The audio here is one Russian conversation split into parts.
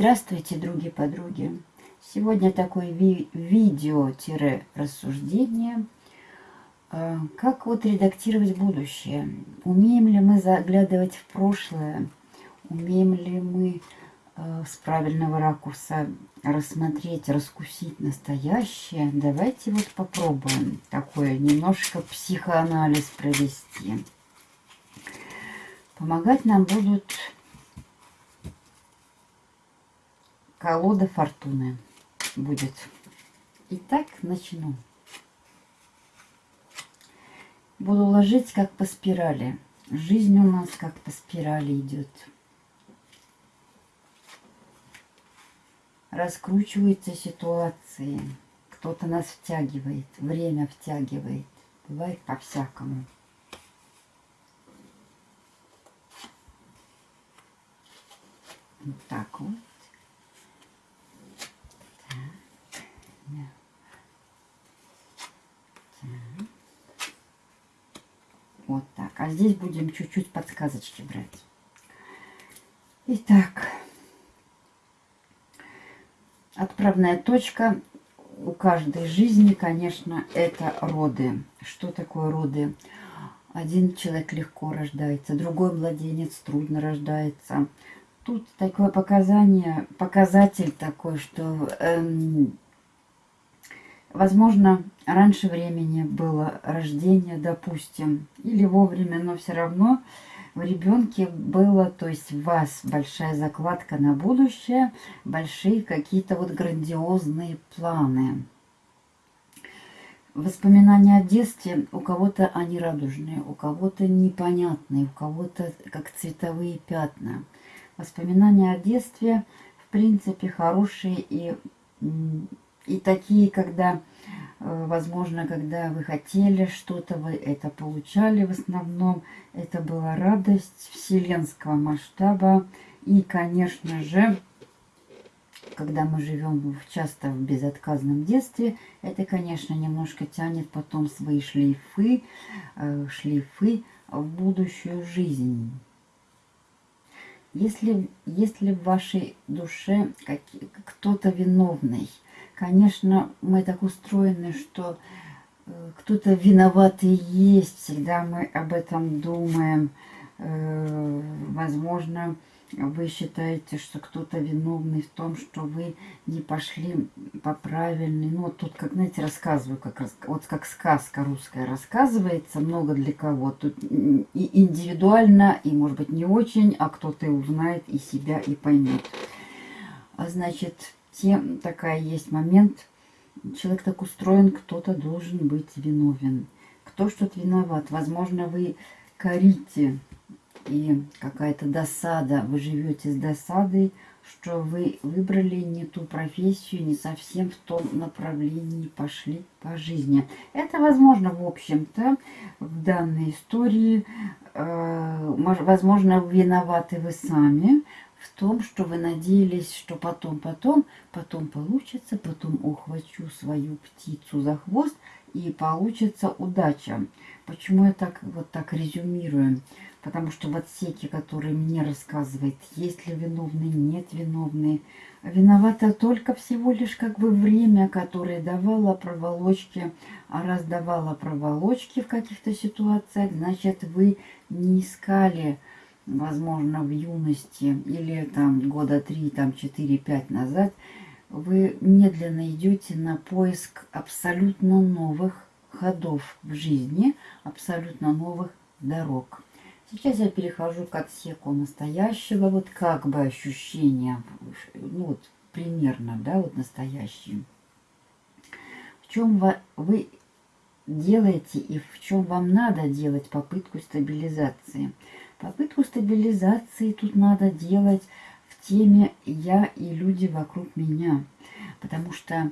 Здравствуйте, други-подруги! Сегодня такое ви видео-рассуждение. А, как вот редактировать будущее? Умеем ли мы заглядывать в прошлое? Умеем ли мы а, с правильного ракурса рассмотреть, раскусить настоящее? Давайте вот попробуем такое немножко психоанализ провести. Помогать нам будут колода фортуны будет. Итак, начну. Буду ложить как по спирали. Жизнь у нас как по спирали идет. Раскручиваются ситуации. Кто-то нас втягивает, время втягивает. Бывает по-всякому. Вот так вот. Вот так. Здесь будем чуть-чуть подсказочки брать. Итак. Отправная точка у каждой жизни, конечно, это роды. Что такое роды? Один человек легко рождается, другой младенец трудно рождается. Тут такое показание, показатель такой, что эм, Возможно, раньше времени было рождение, допустим, или вовремя, но все равно в ребенке было, то есть в вас большая закладка на будущее, большие какие-то вот грандиозные планы. Воспоминания о детстве у кого-то они радужные, у кого-то непонятные, у кого-то как цветовые пятна. Воспоминания о детстве, в принципе, хорошие и и такие, когда, э, возможно, когда вы хотели что-то, вы это получали в основном. Это была радость вселенского масштаба. И, конечно же, когда мы живем часто в безотказном детстве, это, конечно, немножко тянет потом свои шлейфы, э, шлейфы в будущую жизнь. Если, если в вашей душе кто-то виновный, Конечно, мы так устроены, что э, кто-то виноватый есть, всегда мы об этом думаем. Э, возможно, вы считаете, что кто-то виновный в том, что вы не пошли по правильной. Ну, вот тут, как, знаете, рассказываю, как, вот как сказка русская рассказывается, много для кого. Тут и индивидуально, и, может быть, не очень, а кто-то узнает и себя, и поймет. А значит, тем такая есть момент. Человек так устроен, кто-то должен быть виновен. Кто что-то виноват. Возможно, вы корите и какая-то досада. Вы живете с досадой, что вы выбрали не ту профессию, не совсем в том направлении пошли по жизни. Это возможно, в общем-то, в данной истории. Э, возможно, виноваты вы сами, в том, что вы надеялись, что потом, потом, потом получится, потом ухвачу свою птицу за хвост и получится удача. Почему я так вот так резюмирую? Потому что в отсеке, который мне рассказывает, есть ли виновные, нет виновные, виновата только всего лишь как бы время, которое давало проволочки. А раз давало проволочки в каких-то ситуациях, значит вы не искали возможно, в юности или там года 3, там 4-5 назад, вы медленно идете на поиск абсолютно новых ходов в жизни, абсолютно новых дорог. Сейчас я перехожу к отсеку настоящего, вот как бы ощущения, ну вот примерно, да, вот настоящие. В чем вы делаете и в чем вам надо делать попытку стабилизации – Попытку стабилизации тут надо делать в теме «я и люди вокруг меня». Потому что,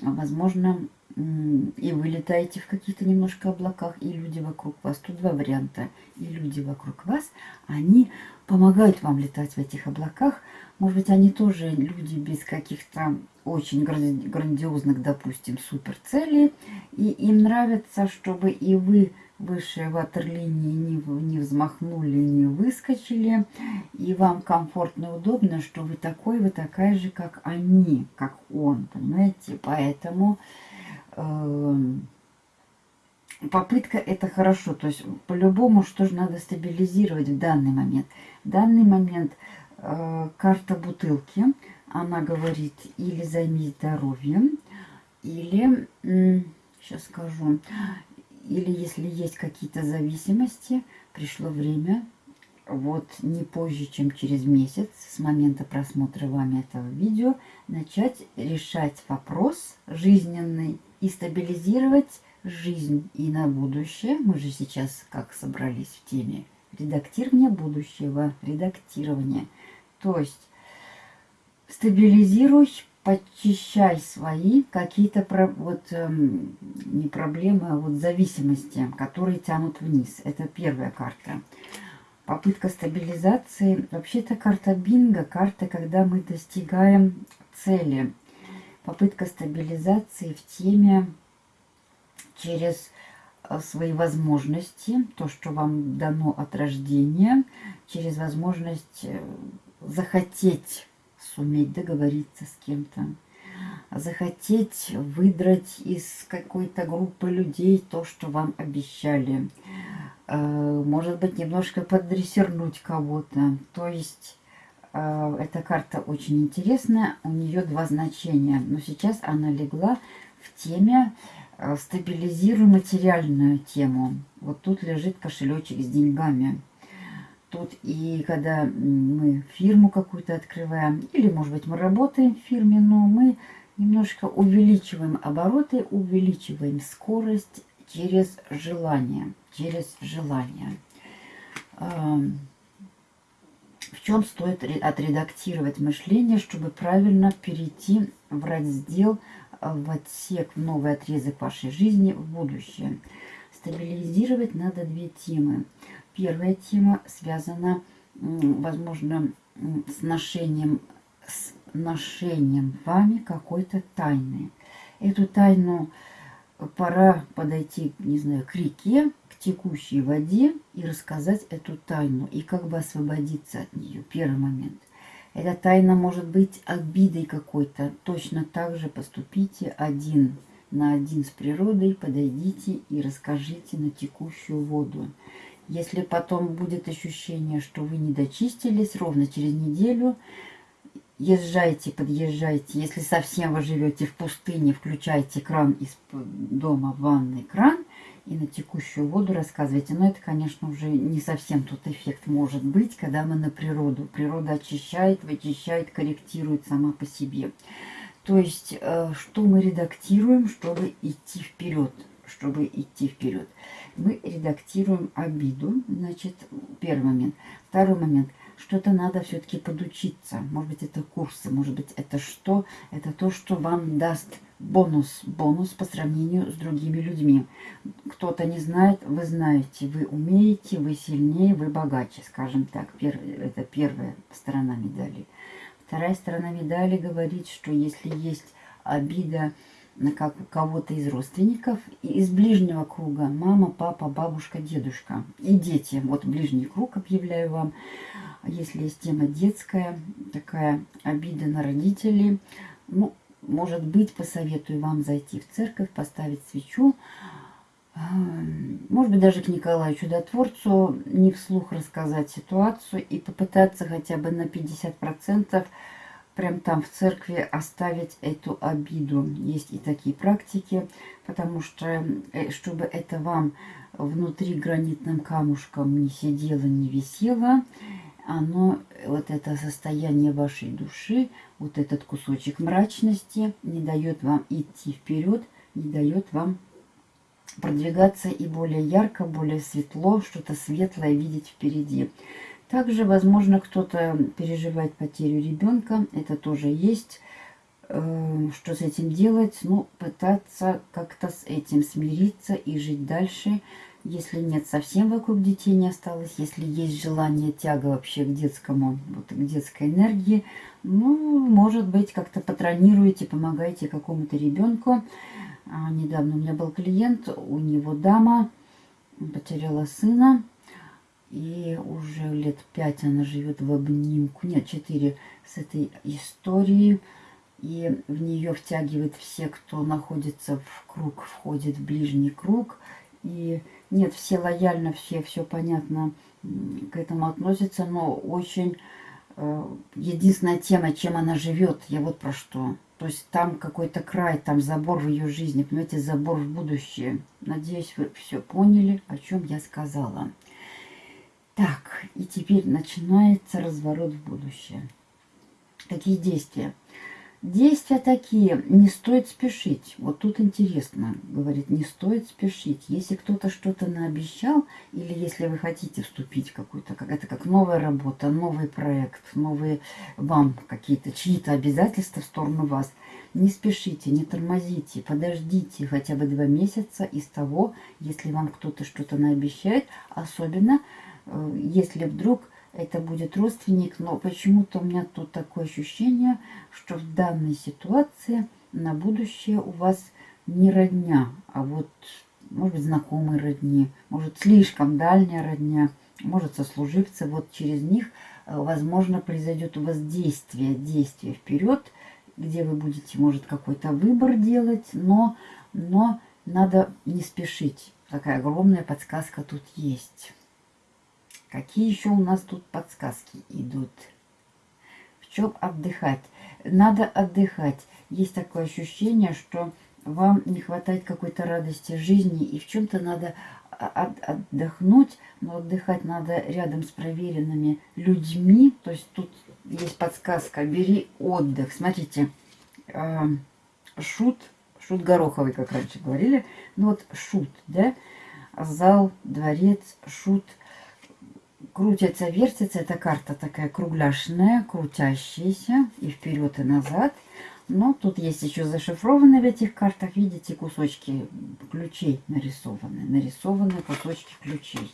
возможно, и вы летаете в каких-то немножко облаках, и люди вокруг вас. Тут два варианта. И люди вокруг вас, они помогают вам летать в этих облаках, Может быть, они тоже люди без каких-то очень грандиозных, допустим, супер целей. И им нравится, чтобы и вы выше ватерлинии не, не взмахнули, не выскочили. И вам комфортно и удобно, что вы такой, вы такая же, как они, как он, понимаете? Поэтому э, попытка это хорошо. То есть по-любому что же надо стабилизировать в данный момент. В данный момент карта бутылки, она говорит или займись здоровьем, или, сейчас скажу, или если есть какие-то зависимости, пришло время, вот не позже, чем через месяц с момента просмотра вами этого видео, начать решать вопрос жизненный и стабилизировать жизнь и на будущее. Мы же сейчас как собрались в теме редактирования будущего, редактирования. То есть стабилизируй почищай свои какие-то вот эм, не проблемы, а вот зависимости, которые тянут вниз. Это первая карта. Попытка стабилизации. Вообще-то карта бинго, карта, когда мы достигаем цели. Попытка стабилизации в теме через э, свои возможности, то, что вам дано от рождения, через возможность э, захотеть суметь договориться с кем-то, захотеть выдрать из какой-то группы людей то, что вам обещали. Э, может быть, немножко поддрессернуть кого-то. То есть, э, эта карта очень интересная, у нее два значения. Но сейчас она легла в теме э, стабилизируй материальную тему. Вот тут лежит кошелечек с деньгами. Тут и когда мы фирму какую-то открываем, или, может быть, мы работаем в фирме, но мы немножко увеличиваем обороты, увеличиваем скорость через желание. Через желание. В чем стоит отредактировать мышление, чтобы правильно перейти в раздел, в отсек, в новый отрезок вашей жизни в будущее. Стабилизировать надо две темы. Первая тема связана, возможно, с ношением, с ношением вами какой-то тайны. Эту тайну пора подойти, не знаю, к реке, к текущей воде и рассказать эту тайну, и как бы освободиться от нее. Первый момент. Эта тайна может быть обидой какой-то. Точно так же поступите один на один с природой, подойдите и расскажите на текущую воду. Если потом будет ощущение, что вы не дочистились, ровно через неделю езжайте, подъезжайте. Если совсем вы живете в пустыне, включайте кран из дома в ванный кран и на текущую воду рассказывайте. Но это, конечно, уже не совсем тот эффект может быть, когда мы на природу. Природа очищает, вычищает, корректирует сама по себе. То есть, э, что мы редактируем, чтобы идти вперед, чтобы идти вперед мы редактируем обиду. Значит, первый момент. Второй момент. Что-то надо все-таки подучиться. Может быть, это курсы, может быть, это что? Это то, что вам даст бонус. Бонус по сравнению с другими людьми. Кто-то не знает, вы знаете. Вы умеете, вы сильнее, вы богаче, скажем так. это первая сторона медали. Вторая сторона медали говорит, что если есть обида, на как кого-то из родственников, из ближнего круга, мама, папа, бабушка, дедушка и дети. Вот ближний круг объявляю вам. Если есть тема детская, такая обида на родителей, ну, может быть, посоветую вам зайти в церковь, поставить свечу, может быть, даже к Николаю Чудотворцу не вслух рассказать ситуацию и попытаться хотя бы на 50% прям там в церкви оставить эту обиду. Есть и такие практики, потому что, э, чтобы это вам внутри гранитным камушком не сидело, не висело, оно, вот это состояние вашей души, вот этот кусочек мрачности не дает вам идти вперед, не дает вам продвигаться и более ярко, более светло, что-то светлое видеть впереди. Также, возможно, кто-то переживает потерю ребенка. Это тоже есть. Э, что с этим делать? Ну, пытаться как-то с этим смириться и жить дальше. Если нет, совсем вокруг детей не осталось. Если есть желание, тяга вообще к детскому, вот, к детской энергии, ну, может быть, как-то патронируете, помогаете какому-то ребенку. А, недавно у меня был клиент, у него дама потеряла сына. И уже лет пять она живет в обнимку, нет, четыре с этой историей. И в нее втягивает все, кто находится в круг, входит в ближний круг. И нет, все лояльно, все, все понятно к этому относятся, но очень э, единственная тема, чем она живет, я вот про что. То есть там какой-то край, там забор в ее жизни, понимаете, забор в будущее. Надеюсь, вы все поняли, о чем я сказала. Так, и теперь начинается разворот в будущее. Какие действия? Действия такие, не стоит спешить. Вот тут интересно, говорит, не стоит спешить. Если кто-то что-то наобещал, или если вы хотите вступить в какую-то, как это как новая работа, новый проект, новые вам какие-то, чьи-то обязательства в сторону вас, не спешите, не тормозите, подождите хотя бы два месяца из того, если вам кто-то что-то наобещает, особенно если вдруг это будет родственник, но почему-то у меня тут такое ощущение, что в данной ситуации на будущее у вас не родня, а вот, может быть, знакомые родни, может, слишком дальняя родня, может, сослуживцы, вот через них, э, возможно, произойдет у вас действие, действие вперед, где вы будете, может, какой-то выбор делать, но, но надо не спешить. Такая огромная подсказка тут есть. Какие еще у нас тут подсказки идут? В чем отдыхать? Надо отдыхать. Есть такое ощущение, что вам не хватает какой-то радости жизни, и в чем-то надо отдохнуть, но отдыхать надо рядом с проверенными людьми. То есть тут есть подсказка, бери отдых. Смотрите, э, шут, шут Гороховый, как раньше говорили, ну вот шут, да, зал, дворец, шут – крутится, вертится. Эта карта такая кругляшная, крутящаяся и вперед, и назад. Но тут есть еще зашифрованные в этих картах, видите, кусочки ключей нарисованы. Нарисованы кусочки ключей.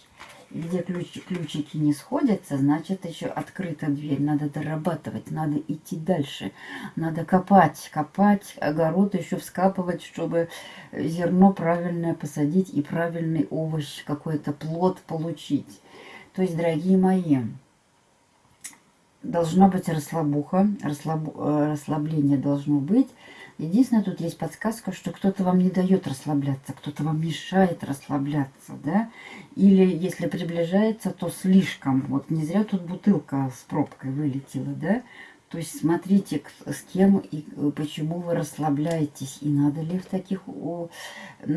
И где ключ, ключики не сходятся, значит еще открыта дверь. Надо дорабатывать, надо идти дальше. Надо копать, копать, огород еще вскапывать, чтобы зерно правильное посадить и правильный овощ, какой-то плод получить. То есть, дорогие мои, должна быть расслабуха, расслаб, э, расслабление должно быть. Единственное, тут есть подсказка, что кто-то вам не дает расслабляться, кто-то вам мешает расслабляться, да? Или если приближается, то слишком. Вот не зря тут бутылка с пробкой вылетела, да? То есть смотрите, с кем и э, почему вы расслабляетесь. И надо ли в таких...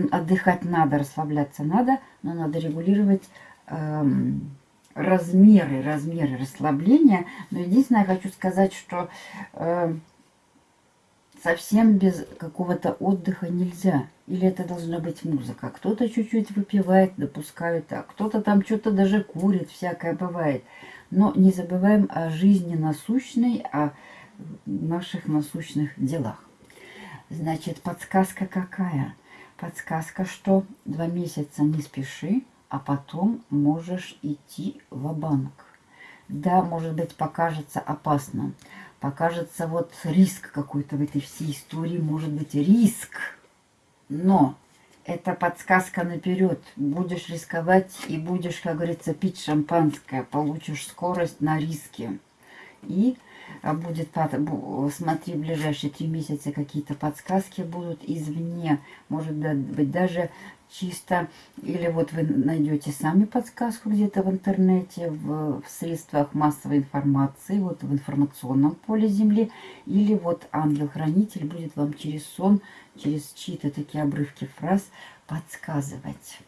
Отдыхать надо, расслабляться надо, но надо регулировать... Эм, размеры, размеры расслабления. Но единственное, я хочу сказать, что э, совсем без какого-то отдыха нельзя. Или это должна быть музыка. Кто-то чуть-чуть выпивает, допускают так. Кто-то там что-то даже курит, всякое бывает. Но не забываем о жизни насущной, о наших насущных делах. Значит, подсказка какая? Подсказка, что два месяца не спеши, а потом можешь идти в банк Да, может быть, покажется опасно. Покажется вот риск какой-то в этой всей истории. Может быть, риск. Но это подсказка наперед. Будешь рисковать и будешь, как говорится, пить шампанское. Получишь скорость на риске. И будет, смотри, в ближайшие три месяца какие-то подсказки будут извне. Может быть, даже чисто. Или вот вы найдете сами подсказку где-то в интернете, в, в средствах массовой информации, вот в информационном поле Земли. Или вот ангел-хранитель будет вам через сон, через чьи-то такие обрывки фраз подсказывать.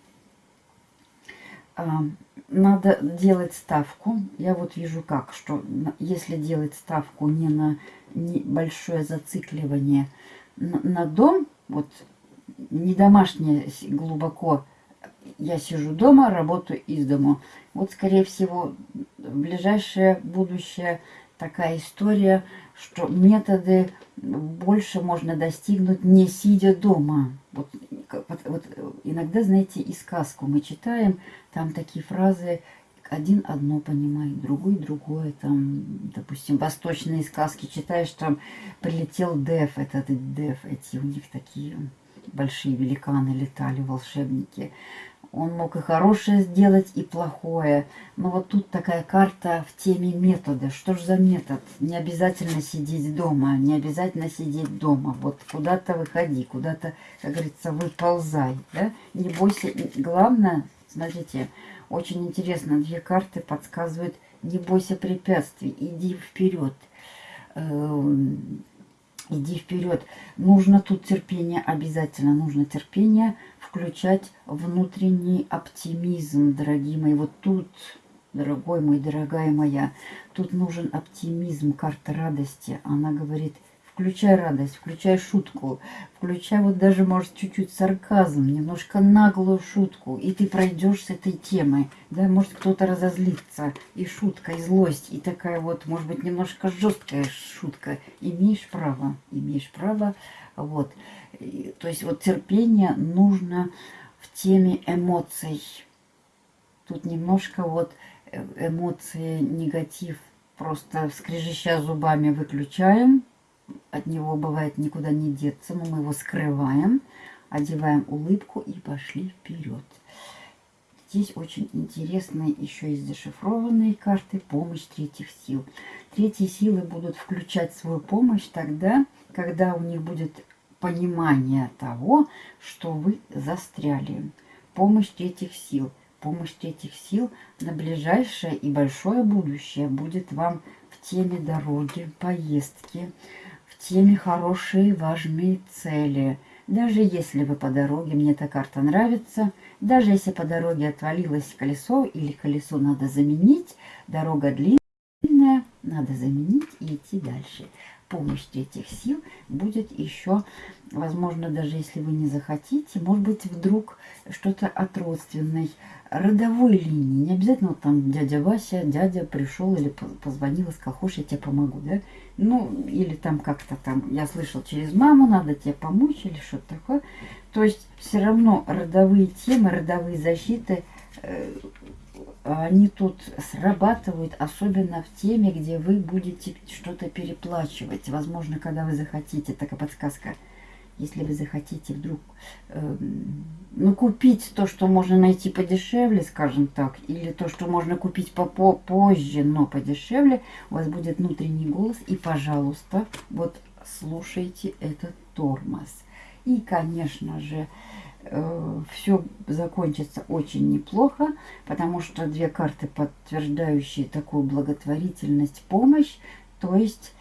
А, надо делать ставку. Я вот вижу как, что если делать ставку не на небольшое зацикливание на, дом, вот не домашнее глубоко, я сижу дома, работаю из дому. Вот, скорее всего, в ближайшее будущее такая история, что методы больше можно достигнуть не сидя дома. Вот, вот, вот иногда, знаете, и сказку мы читаем, там такие фразы, один одно понимает, другой другое. Там, допустим, восточные сказки читаешь, там прилетел Дев, этот Дев, эти у них такие большие великаны летали, волшебники. Он мог и хорошее сделать, и плохое. Но вот тут такая карта в теме метода. Что же за метод? Не обязательно сидеть дома, не обязательно сидеть дома. Вот куда-то выходи, куда-то, как говорится, выползай. Да? Не бойся. Главное, смотрите, очень интересно, две карты подсказывают, не бойся препятствий, иди вперед эм, иди вперед. Нужно тут терпение, обязательно нужно терпение, включать внутренний оптимизм, дорогие мои. Вот тут, дорогой мой, дорогая моя, тут нужен оптимизм, карта радости. Она говорит, включай радость, включай шутку, включай вот даже, может, чуть-чуть сарказм, немножко наглую шутку, и ты пройдешь с этой темой. Да, может, кто-то разозлится, и шутка, и злость, и такая вот, может быть, немножко жесткая шутка. Имеешь право, имеешь право, вот. И, то есть вот терпение нужно в теме эмоций. Тут немножко вот э, эмоции, негатив, просто скрежеща зубами выключаем, от него бывает никуда не деться, но мы его скрываем, одеваем улыбку и пошли вперед. Здесь очень интересные еще есть зашифрованные карты «Помощь третьих сил». Третьи силы будут включать свою помощь тогда, когда у них будет понимание того, что вы застряли. Помощь третьих сил. Помощь третьих сил на ближайшее и большое будущее будет вам в теме дороги, поездки, теме хорошие важные цели. Даже если вы по дороге, мне эта карта нравится, даже если по дороге отвалилось колесо или колесо надо заменить, дорога длинная, надо заменить и идти дальше. Помощь этих сил будет еще, возможно, даже если вы не захотите, может быть, вдруг что-то от родственной родовой линии. Не обязательно вот там дядя Вася, дядя пришел или позвонил и сказал, хочешь, я тебе помогу, да? Ну, или там как-то там, я слышал, через маму надо тебе помочь или что-то такое. То есть все равно родовые темы, родовые защиты, э, они тут срабатывают, особенно в теме, где вы будете что-то переплачивать. Возможно, когда вы захотите, такая подсказка – если вы захотите вдруг э, ну, купить то, что можно найти подешевле, скажем так, или то, что можно купить попо позже, но подешевле, у вас будет внутренний голос. И, пожалуйста, вот слушайте этот тормоз. И, конечно же, все закончится очень неплохо, потому что две карты, подтверждающие такую благотворительность, помощь, то есть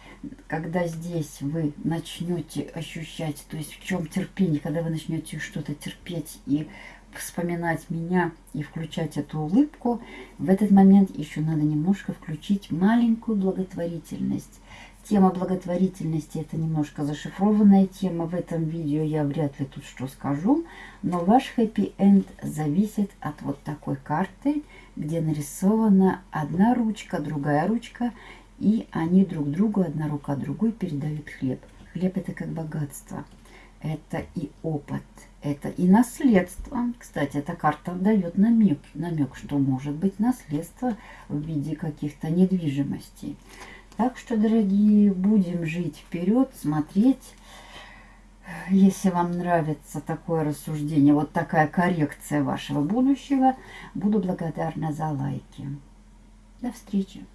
когда здесь вы начнете ощущать, то есть в чем терпение, когда вы начнете что-то терпеть и вспоминать меня и включать эту улыбку, в этот момент еще надо немножко включить маленькую благотворительность. Тема благотворительности это немножко зашифрованная тема. В этом видео я вряд ли тут что скажу. Но ваш хэппи-энд зависит от вот такой карты, где нарисована одна ручка, другая ручка и они друг другу, одна рука другой передают хлеб. Хлеб это как богатство. Это и опыт, это и наследство. Кстати, эта карта дает намек, намек, что может быть наследство в виде каких-то недвижимостей. Так что, дорогие, будем жить вперед, смотреть. Если вам нравится такое рассуждение, вот такая коррекция вашего будущего, буду благодарна за лайки. До встречи!